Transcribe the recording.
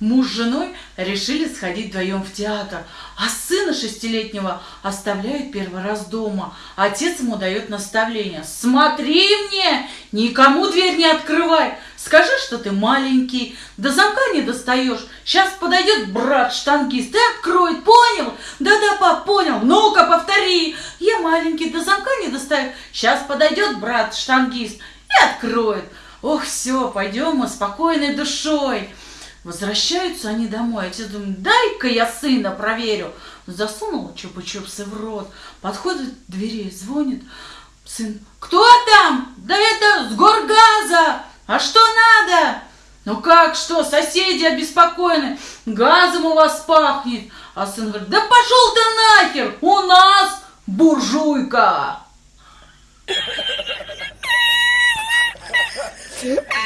с женой решили сходить вдвоем в театр, а сына шестилетнего оставляют первый раз дома. Отец ему дает наставление. «Смотри мне, никому дверь не открывай, скажи, что ты маленький, до замка не достаешь. Сейчас подойдет брат-штангист и откроет, понял? Да-да, пап, понял, ну-ка повтори. Я маленький, до замка не достаю. Сейчас подойдет брат-штангист и откроет. Ох, все, пойдем мы спокойной душой». Возвращаются они домой. Отец думает, дай-ка я сына проверю. Засунул чупа-чупсы в рот, подходит к двери, звонит. Сын, кто там? Да это с горгаза. А что надо? Ну как, что, соседи обеспокоены, газом у вас пахнет. А сын говорит, да пошел ты нахер, у нас буржуйка.